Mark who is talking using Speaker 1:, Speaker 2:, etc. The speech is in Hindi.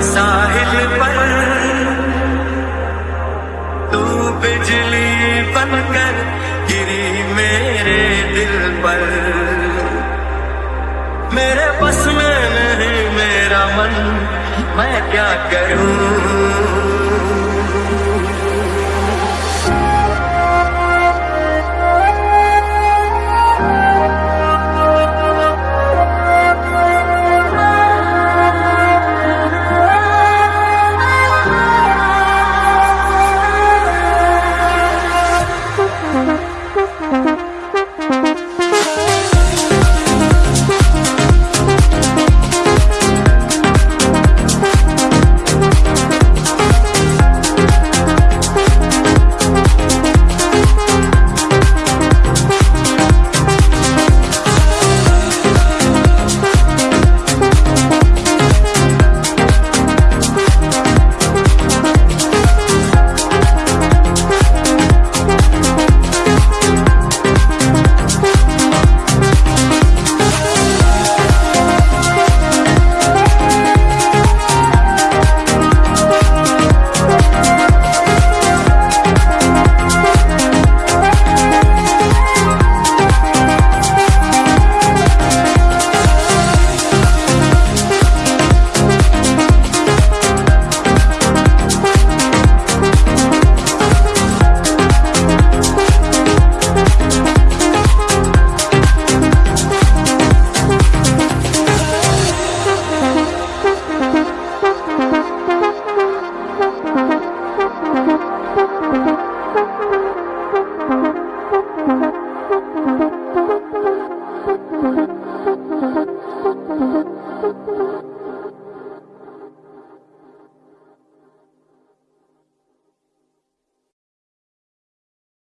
Speaker 1: साहिल पर तू बिजली बनकर गिरी मेरे दिल पर। मेरे बस में नहीं, मेरा मन, मैं क्या करूँ?